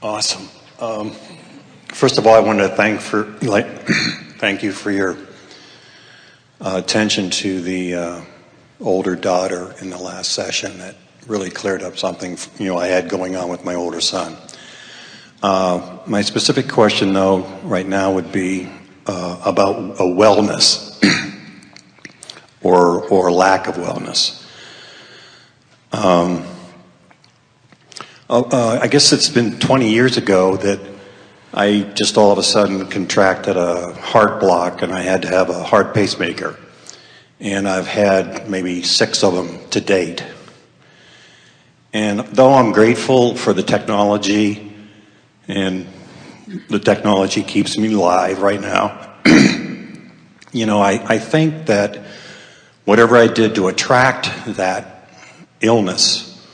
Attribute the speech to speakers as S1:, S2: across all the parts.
S1: Awesome. Um, first of all, I want to thank for like thank you for your uh, attention to the uh, older daughter in the last session. That really cleared up something you know I had going on with my older son. Uh, my specific question, though, right now would be uh, about a wellness or or lack of wellness. Um, uh, I guess it's been 20 years ago that I just all of a sudden contracted a heart block and I had to have a heart pacemaker. And I've had maybe six of them to date. And though I'm grateful for the technology and the technology keeps me alive right now, you know, I, I think that whatever I did to attract that illness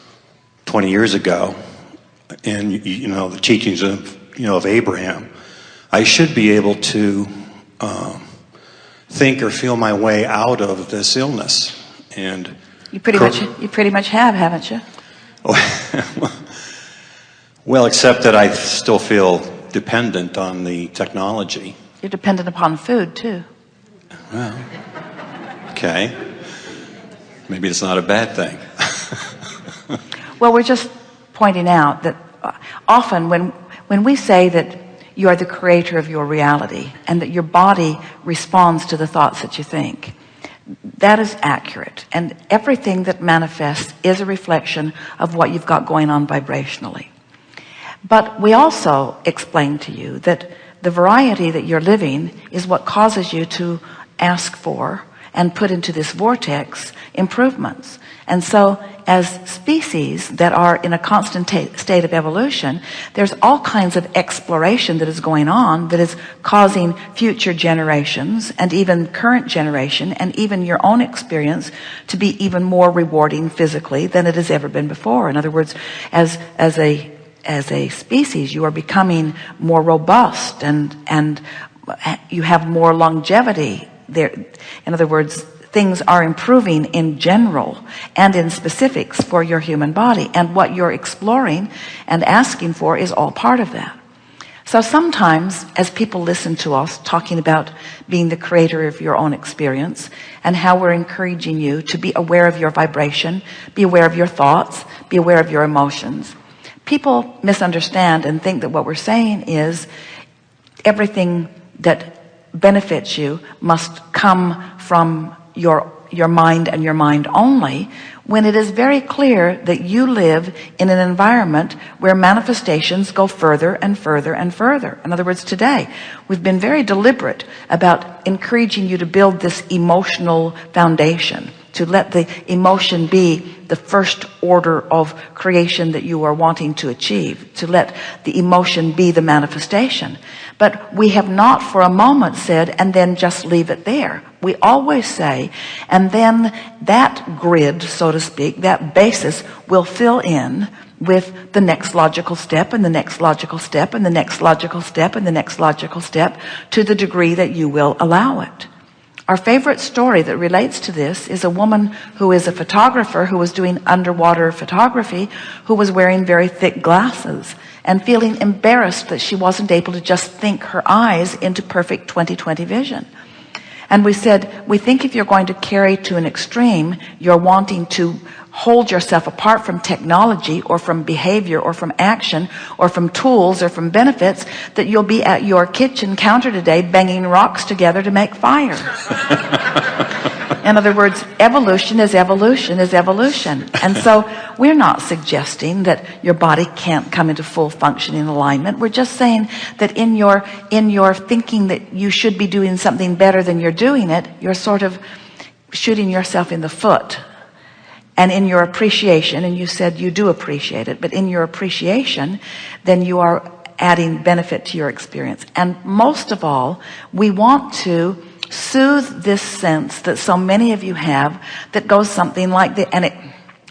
S1: 20 years ago, and you know the teachings of you know of Abraham, I should be able to um, think or feel my way out of this illness. And
S2: you pretty much you pretty much have, haven't you?
S1: well, except that I still feel dependent on the technology.
S2: You're dependent upon food too.
S1: Well, okay. Maybe it's not a bad thing.
S2: well, we're just pointing out that uh, often when when we say that you are the creator of your reality and that your body responds to the thoughts that you think that is accurate. And everything that manifests is a reflection of what you've got going on vibrationally. But we also explain to you that the variety that you're living is what causes you to ask for and put into this vortex improvements. And so as species that are in a constant state of evolution there's all kinds of exploration that is going on that is causing future generations and even current generation and even your own experience to be even more rewarding physically than it has ever been before. In other words as as a as a species you are becoming more robust and and uh, you have more longevity there in other words things are improving in general and in specifics for your human body. And what you're exploring and asking for is all part of that. So sometimes as people listen to us talking about being the creator of your own experience and how we're encouraging you to be aware of your vibration be aware of your thoughts be aware of your emotions people misunderstand and think that what we're saying is everything that benefits you must come from your your mind and your mind only when it is very clear that you live in an environment where manifestations go further and further and further. In other words today we've been very deliberate about encouraging you to build this emotional foundation to let the emotion be the first order of creation that you are wanting to achieve to let the emotion be the manifestation. But we have not for a moment said and then just leave it there. We always say and then that grid so to speak that basis will fill in with the next logical step and the next logical step and the next logical step and the next logical step to the degree that you will allow it our favorite story that relates to this is a woman who is a photographer who was doing underwater photography who was wearing very thick glasses and feeling embarrassed that she wasn't able to just think her eyes into perfect 2020 vision. And we said we think if you're going to carry to an extreme you're wanting to hold yourself apart from technology or from behavior or from action or from tools or from benefits that you'll be at your kitchen counter today banging rocks together to make fire. In other words evolution is evolution is evolution. And so we're not suggesting that your body can't come into full functioning alignment. We're just saying that in your in your thinking that you should be doing something better than you're doing it you're sort of shooting yourself in the foot and in your appreciation and you said you do appreciate it but in your appreciation then you are adding benefit to your experience. And most of all we want to soothe this sense that so many of you have that goes something like this and it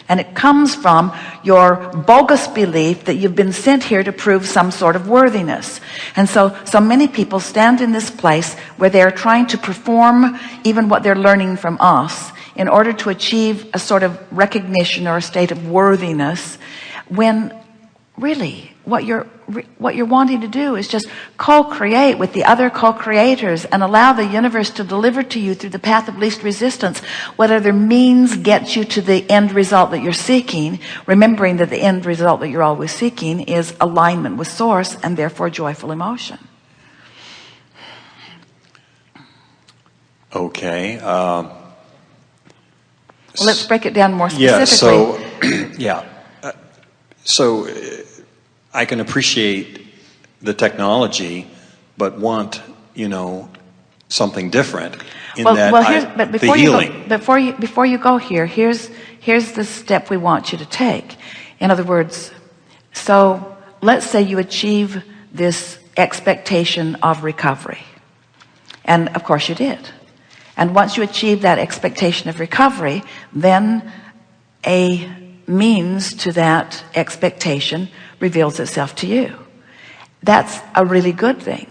S2: and it comes from your bogus belief that you've been sent here to prove some sort of worthiness. And so so many people stand in this place where they're trying to perform even what they're learning from us in order to achieve a sort of recognition or a state of worthiness when really what you're what you're wanting to do is just co-create with the other co-creators and allow the universe to deliver to you through the path of least resistance. Whatever means gets you to the end result that you're seeking? Remembering that the end result that you're always seeking is alignment with source and therefore joyful emotion.
S1: Okay uh,
S2: well, let's break it down more
S1: yeah
S2: specifically.
S1: so yeah. Uh, so uh, I can appreciate the technology but want you know something different in
S2: well,
S1: that
S2: well here's,
S1: I,
S2: but
S1: the
S2: before you
S1: healing.
S2: go, before you before you go here here's here's the step we want you to take. In other words so let's say you achieve this expectation of recovery. And of course you did and once you achieve that expectation of recovery then a means to that expectation reveals itself to you. That's a really good thing.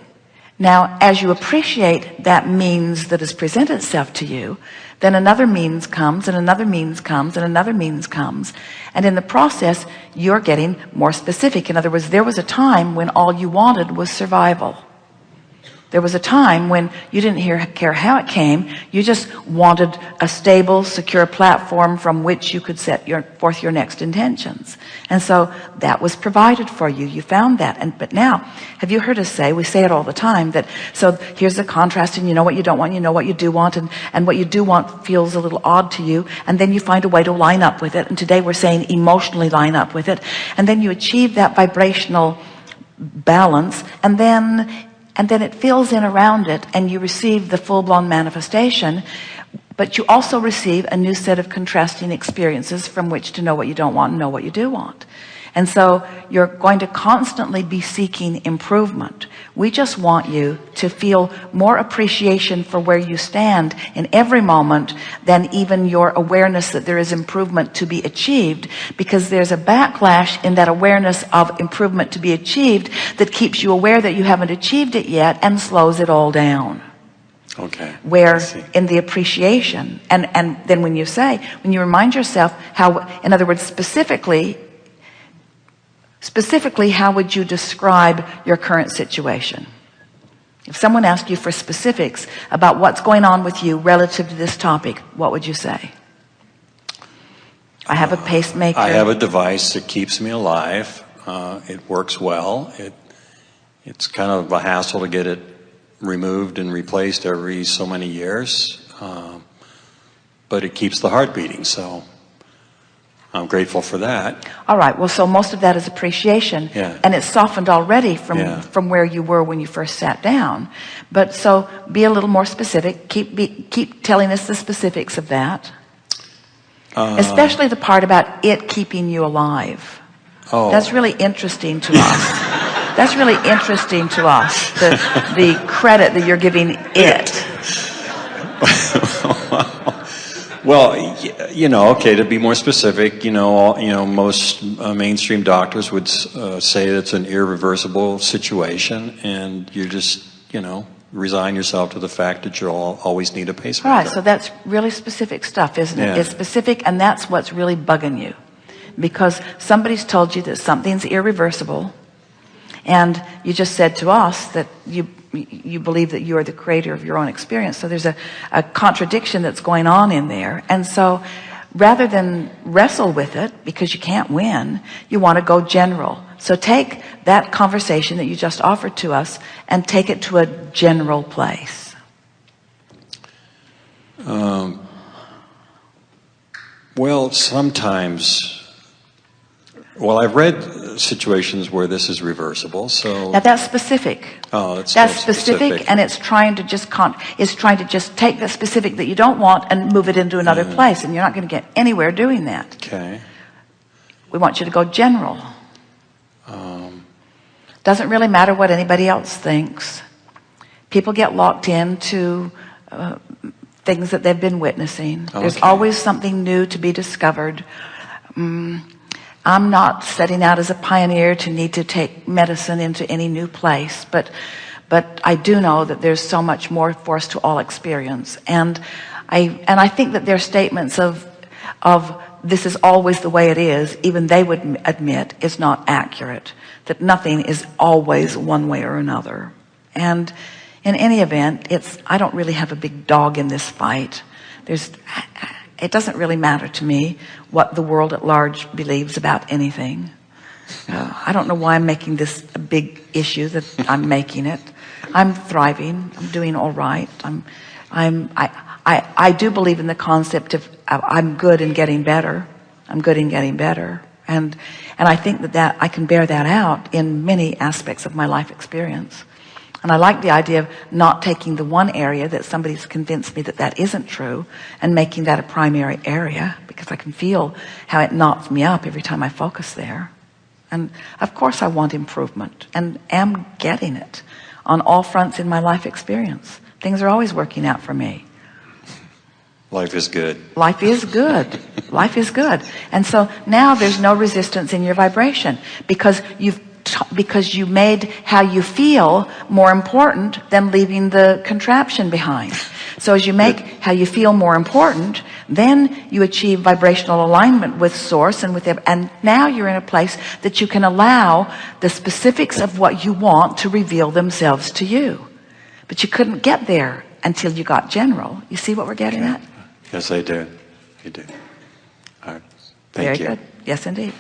S2: Now as you appreciate that means that has presented itself to you then another means comes and another means comes and another means comes. And in the process you're getting more specific. In other words there was a time when all you wanted was survival there was a time when you didn't hear, care how it came. You just wanted a stable, secure platform from which you could set your, forth your next intentions. And so that was provided for you. You found that. And, but now, have you heard us say, we say it all the time, that, so here's the contrast and you know what you don't want, you know what you do want, and, and what you do want feels a little odd to you. And then you find a way to line up with it. And today we're saying emotionally line up with it. And then you achieve that vibrational balance. And then and then it fills in around it and you receive the full-blown manifestation but you also receive a new set of contrasting experiences from which to know what you don't want and know what you do want and so you're going to constantly be seeking improvement. We just want you to feel more appreciation for where you stand in every moment than even your awareness that there is improvement to be achieved because there's a backlash in that awareness of improvement to be achieved that keeps you aware that you haven't achieved it yet and slows it all down.
S1: Okay.
S2: Where in the appreciation and and then when you say when you remind yourself how in other words specifically specifically how would you describe your current situation? If someone asked you for specifics about what's going on with you relative to this topic what would you say? I have a pacemaker.
S1: I have a device that keeps me alive. Uh, it works well. It it's kind of a hassle to get it removed and replaced every so many years. Um, but it keeps the heart beating so I'm grateful for that.
S2: All right. Well, so most of that is appreciation
S1: yeah.
S2: and it's softened already from,
S1: yeah.
S2: from where you were when you first sat down. But so be a little more specific. Keep, be, keep telling us the specifics of that. Uh, Especially the part about it keeping you alive.
S1: Oh.
S2: That's really interesting to us. That's really interesting to us. The, the credit that you're giving it.
S1: Well, you know, okay, to be more specific, you know, you know, most uh, mainstream doctors would uh, say it's an irreversible situation, and you just, you know, resign yourself to the fact that you'll always need a pacemaker.
S2: Right, so that's really specific stuff, isn't it?
S1: Yeah.
S2: It's specific, and that's what's really bugging you, because somebody's told you that something's irreversible, and you just said to us that you you believe that you are the creator of your own experience. So there's a, a contradiction that's going on in there. And so rather than wrestle with it because you can't win you want to go general. So take that conversation that you just offered to us and take it to a general place.
S1: Um, well sometimes well I've read situations where this is reversible so
S2: now that's specific.
S1: Oh that's,
S2: that's specific,
S1: specific,
S2: and it's trying to just con it's trying to just take the specific that you don't want and move it into another
S1: Yeah.
S2: place and you're not going to get anywhere doing that.
S1: Okay.
S2: We want you to go general.
S1: Um,
S2: doesn't really matter what anybody else thinks. People get locked into uh, things that they've been witnessing. There's always something new to be discovered. Mm, I'm not setting out as a pioneer to need to take medicine into any new place but but I do know that there's so much more for us to all experience. And I and I think that their statements of of this is always the way it is even they would admit is not accurate that nothing is always one way or another. And in any event it's I don't really have a big dog in this fight. There's it doesn't really matter to me what the world at large believes about anything. Uh, I don't know why I'm making this a big issue that I'm making it. I'm thriving. I'm doing all right. I'm I'm I I, I do believe in the concept of I'm good and getting better. I'm good in getting better. And and I think that that I can bear that out in many aspects of my life experience and I like the idea of not taking the one area that somebody's convinced me that that isn't true and making that a primary area because I can feel how it knocks me up every time I focus there. And of course I want improvement and am getting it on all fronts in my life experience. Things are always working out for me.
S1: Life is good.
S2: life is good. Life is good. And so now there's no resistance in your vibration because you've because you made how you feel more important than leaving the contraption behind so as you make how you feel more important then you achieve vibrational alignment with source and with it and now you're in a place that you can allow the specifics of what you want to reveal themselves to you but you couldn't get there until you got general you see what we're getting at
S1: Yes, I do. you do. All right. Thank
S2: very
S1: you.
S2: good yes indeed